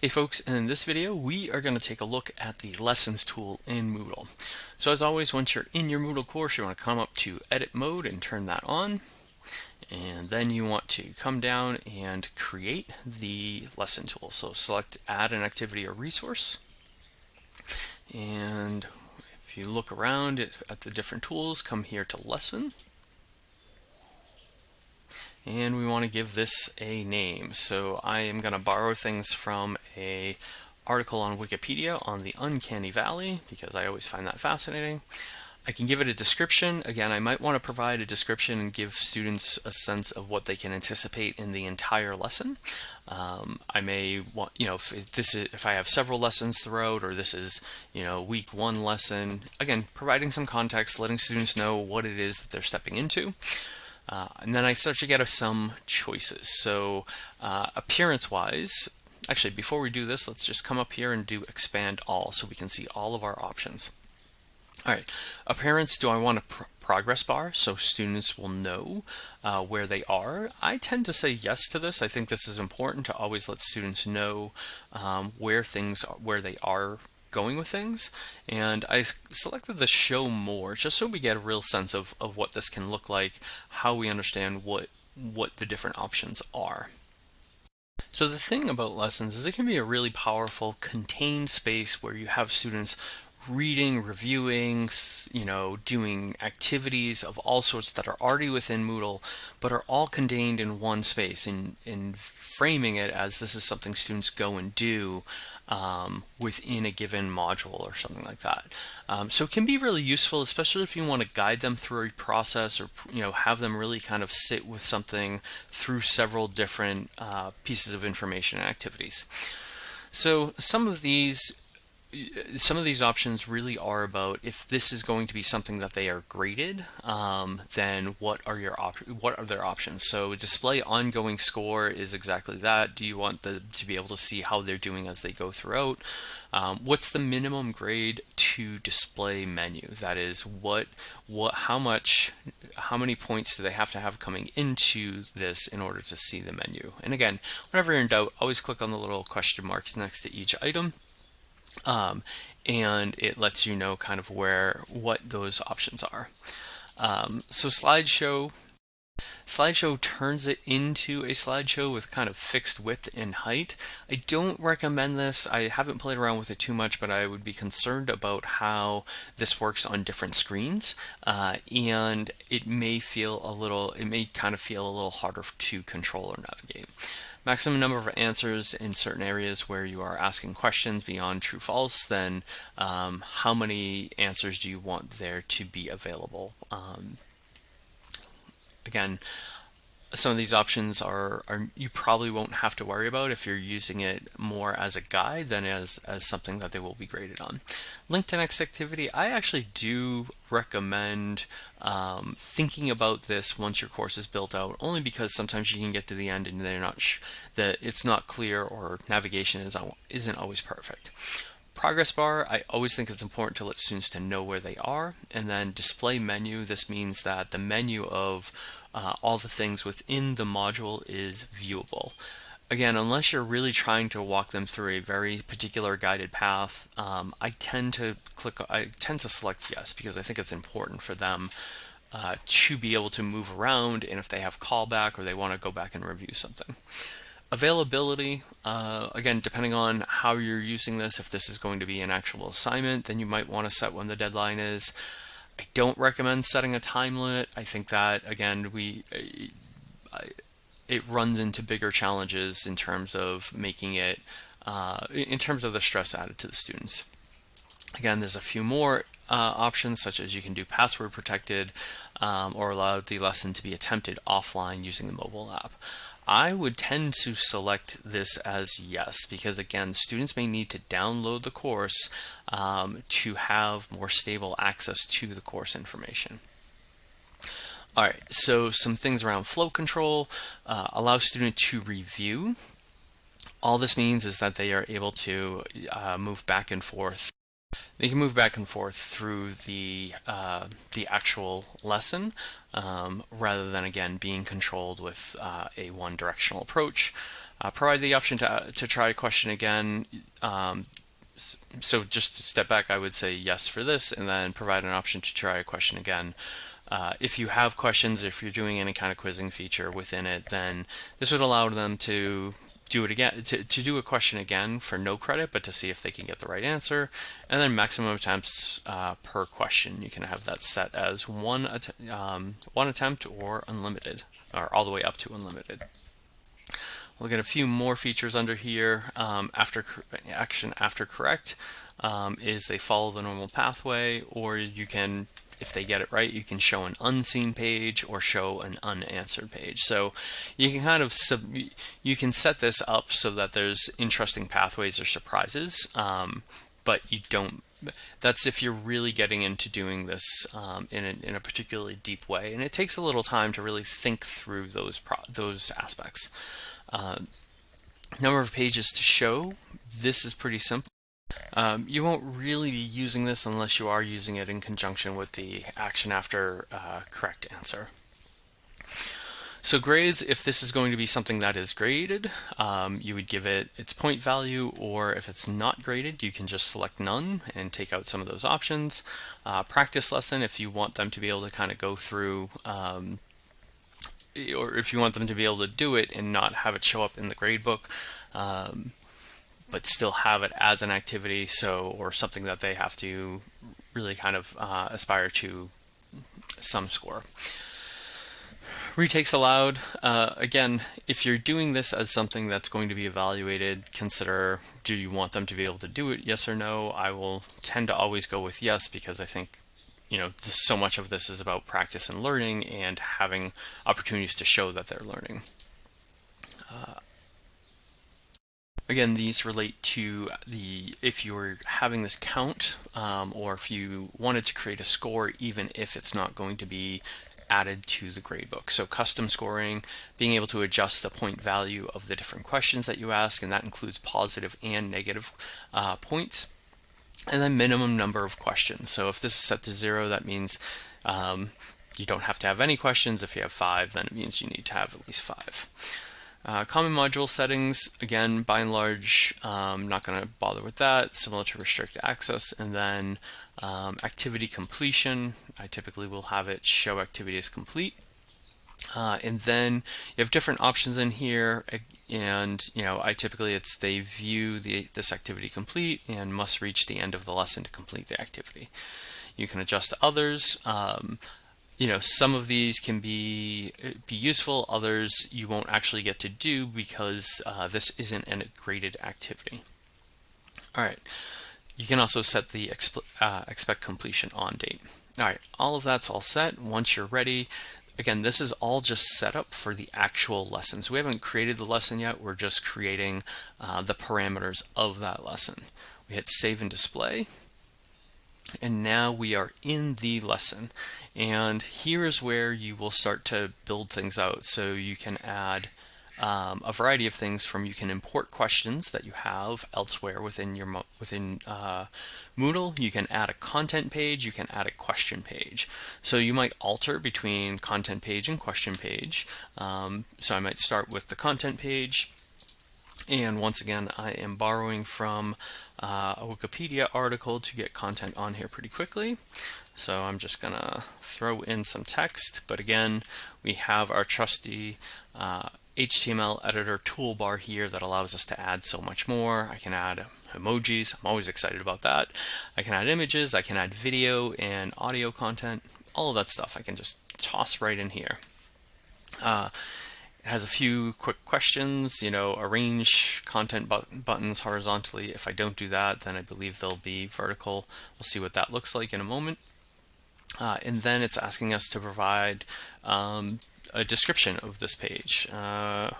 Hey folks, in this video we are going to take a look at the Lessons tool in Moodle. So as always, once you're in your Moodle course, you want to come up to Edit Mode and turn that on. And then you want to come down and create the Lesson tool. So select Add an Activity or Resource. And if you look around at the different tools, come here to Lesson and we want to give this a name. So I am going to borrow things from a article on Wikipedia on the Uncanny Valley because I always find that fascinating. I can give it a description. Again, I might want to provide a description and give students a sense of what they can anticipate in the entire lesson. Um, I may want, you know, if this is, if I have several lessons throughout, or this is, you know, week one lesson, again, providing some context, letting students know what it is that they're stepping into. Uh, and then I start to get some choices. So uh, appearance-wise, actually before we do this, let's just come up here and do expand all so we can see all of our options. All right, appearance, do I want a pr progress bar so students will know uh, where they are? I tend to say yes to this. I think this is important to always let students know um, where things are, where they are going with things and I selected the show more just so we get a real sense of, of what this can look like how we understand what what the different options are. So the thing about lessons is it can be a really powerful contained space where you have students reading, reviewing, you know, doing activities of all sorts that are already within Moodle, but are all contained in one space and, and framing it as this is something students go and do um, within a given module or something like that. Um, so it can be really useful, especially if you want to guide them through a process or, you know, have them really kind of sit with something through several different uh, pieces of information and activities. So some of these some of these options really are about if this is going to be something that they are graded, um, then what are your what are their options? So display ongoing score is exactly that. Do you want the, to be able to see how they're doing as they go throughout? Um, what's the minimum grade to display menu? That is what what how much how many points do they have to have coming into this in order to see the menu? And again, whenever you're in doubt, always click on the little question marks next to each item um, and it lets you know kind of where what those options are. Um, so slideshow Slideshow turns it into a slideshow with kind of fixed width and height. I don't recommend this. I haven't played around with it too much, but I would be concerned about how this works on different screens. Uh, and it may feel a little, it may kind of feel a little harder to control or navigate. Maximum number of answers in certain areas where you are asking questions beyond true false, then um, how many answers do you want there to be available? Um, again, some of these options are, are you probably won't have to worry about if you're using it more as a guide than as, as something that they will be graded on. Link to next activity, I actually do recommend um, thinking about this once your course is built out, only because sometimes you can get to the end and they're not that it's not clear or navigation is, isn't always perfect. Progress bar, I always think it's important to let students to know where they are. And then display menu, this means that the menu of uh, all the things within the module is viewable. Again, unless you're really trying to walk them through a very particular guided path, um, I tend to click, I tend to select yes because I think it's important for them uh, to be able to move around and if they have callback or they want to go back and review something. Availability, uh, again, depending on how you're using this, if this is going to be an actual assignment, then you might want to set when the deadline is. I don't recommend setting a time limit. I think that, again, we it runs into bigger challenges in terms of making it, uh, in terms of the stress added to the students. Again, there's a few more uh, options such as you can do password protected um, or allow the lesson to be attempted offline using the mobile app. I would tend to select this as yes because again students may need to download the course um, to have more stable access to the course information. All right, so some things around flow control, uh, allow student to review. All this means is that they are able to uh, move back and forth they can move back and forth through the uh, the actual lesson um, rather than again being controlled with uh, a one directional approach. Uh, provide the option to, to try a question again. Um, so just to step back, I would say yes for this, and then provide an option to try a question again. Uh, if you have questions, if you're doing any kind of quizzing feature within it, then this would allow them to do it again, to, to do a question again for no credit, but to see if they can get the right answer. And then maximum attempts uh, per question. You can have that set as one, att um, one attempt or unlimited, or all the way up to unlimited. We'll get a few more features under here. Um, after action after correct um, is they follow the normal pathway, or you can, if they get it right, you can show an unseen page or show an unanswered page. So you can kind of sub, you can set this up so that there's interesting pathways or surprises, um, but you don't that's if you're really getting into doing this um, in, a, in a particularly deep way. And it takes a little time to really think through those those aspects. Uh, number of pages to show, this is pretty simple. Um, you won't really be using this unless you are using it in conjunction with the action after uh, correct answer. So grades, if this is going to be something that is graded, um, you would give it its point value, or if it's not graded, you can just select none and take out some of those options. Uh, practice lesson, if you want them to be able to kind of go through um, or if you want them to be able to do it and not have it show up in the gradebook, um, but still have it as an activity, so or something that they have to really kind of uh, aspire to some score. Retakes allowed. Uh, again, if you're doing this as something that's going to be evaluated, consider do you want them to be able to do it, yes or no. I will tend to always go with yes because I think you know, so much of this is about practice and learning and having opportunities to show that they're learning. Uh, again, these relate to the if you're having this count um, or if you wanted to create a score even if it's not going to be added to the gradebook. So custom scoring, being able to adjust the point value of the different questions that you ask, and that includes positive and negative uh, points and then minimum number of questions. So if this is set to zero, that means um, you don't have to have any questions. If you have five, then it means you need to have at least five. Uh, common module settings, again, by and large, um, not going to bother with that, similar to restrict access. And then um, activity completion, I typically will have it show activity is complete. Uh, and then you have different options in here and you know I typically it's they view the this activity complete and must reach the end of the lesson to complete the activity. You can adjust others. Um, you know some of these can be be useful others you won't actually get to do because uh, this isn't a graded activity. All right. You can also set the uh, expect completion on date. All right, all of that's all set. Once you're ready, Again, this is all just set up for the actual lesson. So we haven't created the lesson yet. We're just creating uh, the parameters of that lesson. We hit save and display. And now we are in the lesson. And here is where you will start to build things out. So you can add um, a variety of things from you can import questions that you have elsewhere within your within uh, Moodle. You can add a content page, you can add a question page. So you might alter between content page and question page. Um, so I might start with the content page. And once again, I am borrowing from uh, a Wikipedia article to get content on here pretty quickly. So I'm just gonna throw in some text, but again, we have our trusty uh, HTML editor toolbar here that allows us to add so much more. I can add emojis. I'm always excited about that. I can add images. I can add video and audio content. All of that stuff I can just toss right in here. Uh, has a few quick questions, you know, arrange content but buttons horizontally. If I don't do that, then I believe they'll be vertical. We'll see what that looks like in a moment. Uh, and then it's asking us to provide um, a description of this page. Uh,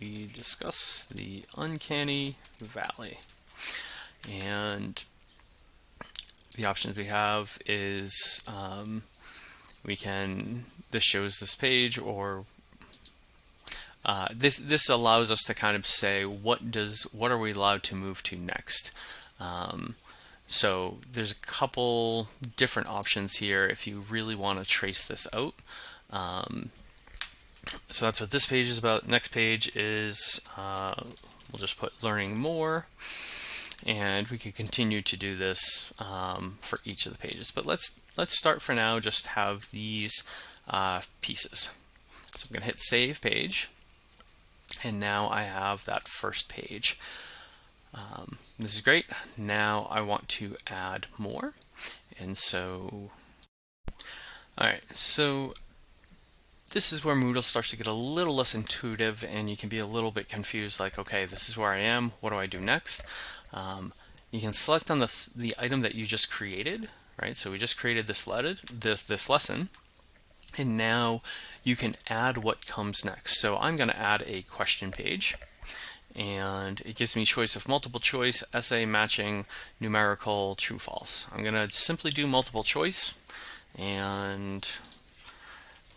we discuss the uncanny valley. And the options we have is um, we can, this shows this page or uh, this this allows us to kind of say what does what are we allowed to move to next. Um, so there's a couple different options here if you really want to trace this out. Um, So that's what this page is about. Next page is, uh, we'll just put learning more and we could continue to do this um, for each of the pages. But let's let's start for now, just have these uh, pieces. So I'm going to hit save page and now I have that first page. Um, this is great. Now I want to add more. And so, all right, so this is where Moodle starts to get a little less intuitive and you can be a little bit confused like, okay, this is where I am. What do I do next? Um, you can select on the, the item that you just created, right? So we just created this, this, this lesson and now you can add what comes next. So I'm going to add a question page and it gives me choice of multiple choice, essay, matching, numerical, true, false. I'm going to simply do multiple choice and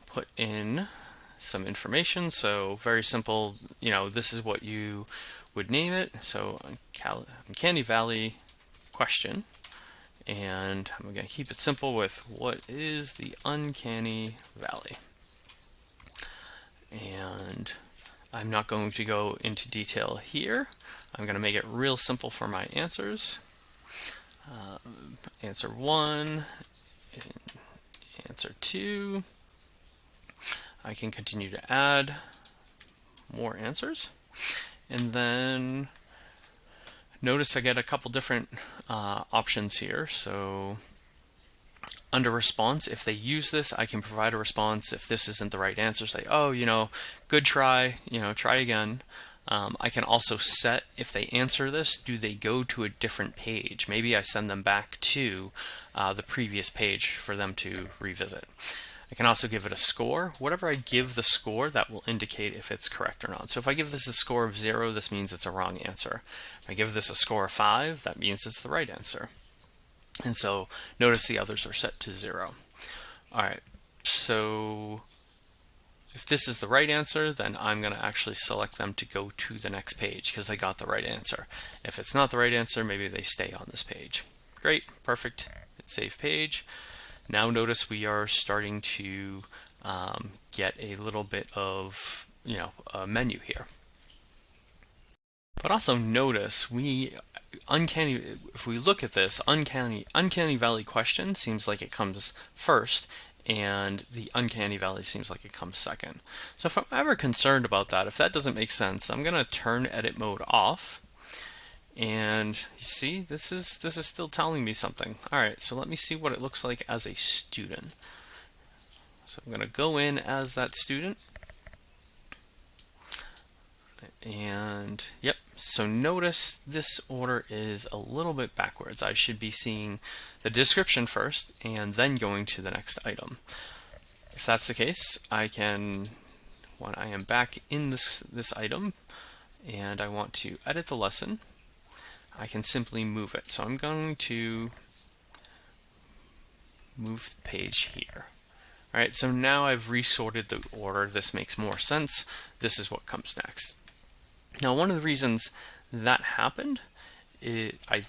put in some information. So very simple, you know, this is what you would name it. So Candy Valley question and I'm going to keep it simple with what is the uncanny valley. And I'm not going to go into detail here. I'm going to make it real simple for my answers. Uh, answer one, answer two. I can continue to add more answers. And then Notice I get a couple different uh, options here. So under response, if they use this, I can provide a response. If this isn't the right answer, say, oh, you know, good try, you know, try again. Um, I can also set, if they answer this, do they go to a different page? Maybe I send them back to uh, the previous page for them to revisit. I can also give it a score. Whatever I give the score, that will indicate if it's correct or not. So if I give this a score of 0, this means it's a wrong answer. If I give this a score of 5, that means it's the right answer. And so notice the others are set to 0. All right, so if this is the right answer, then I'm going to actually select them to go to the next page because they got the right answer. If it's not the right answer, maybe they stay on this page. Great, perfect, save page. Now notice we are starting to um, get a little bit of, you know, a menu here. But also notice we uncanny if we look at this uncanny uncanny valley question seems like it comes first and the uncanny valley seems like it comes second. So if I'm ever concerned about that, if that doesn't make sense, I'm going to turn edit mode off and you see, this is this is still telling me something. All right, so let me see what it looks like as a student. So I'm going to go in as that student. And yep, so notice this order is a little bit backwards. I should be seeing the description first and then going to the next item. If that's the case, I can, when I am back in this, this item and I want to edit the lesson, I can simply move it. So I'm going to move the page here. All right, so now I've resorted the order. This makes more sense. This is what comes next. Now, one of the reasons that happened, it, I,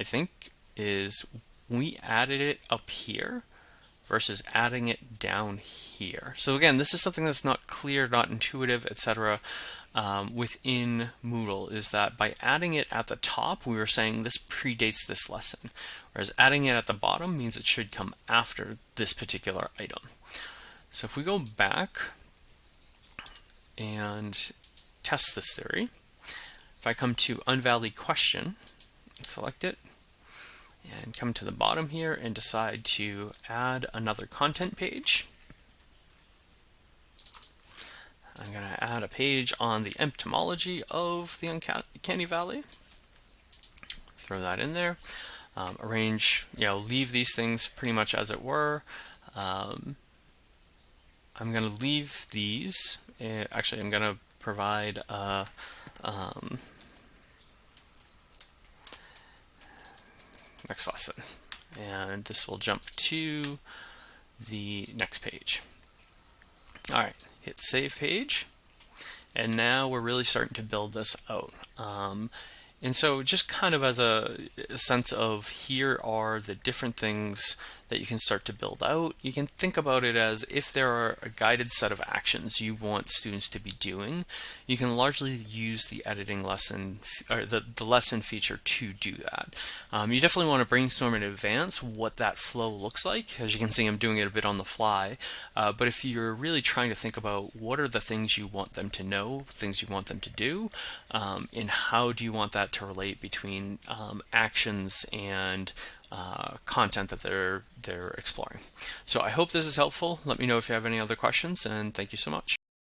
I think, is we added it up here versus adding it down here. So again, this is something that's not clear, not intuitive, etc um, within Moodle is that by adding it at the top, we were saying this predates this lesson, whereas adding it at the bottom means it should come after this particular item. So if we go back and test this theory, if I come to Unvalley question, select it, and come to the bottom here and decide to add another content page, I'm going to add a page on the etymology of the Uncanny Valley. Throw that in there. Um, arrange, you know, leave these things pretty much as it were. Um, I'm going to leave these. Uh, actually, I'm going to provide a, um, next lesson. And this will jump to the next page. All right, hit save page. And now we're really starting to build this out. Um, And so just kind of as a, a, sense of here are the different things that you can start to build out, you can think about it as if there are a guided set of actions you want students to be doing, you can largely use the editing lesson or the, the lesson feature to do that. Um, you definitely want to brainstorm in advance what that flow looks like. As you can see, I'm doing it a bit on the fly. Uh, but if you're really trying to think about what are the things you want them to know, things you want them to do, um, and how do you want that to relate between um, actions and uh, content that they're they're exploring. So I hope this is helpful. Let me know if you have any other questions and thank you so much.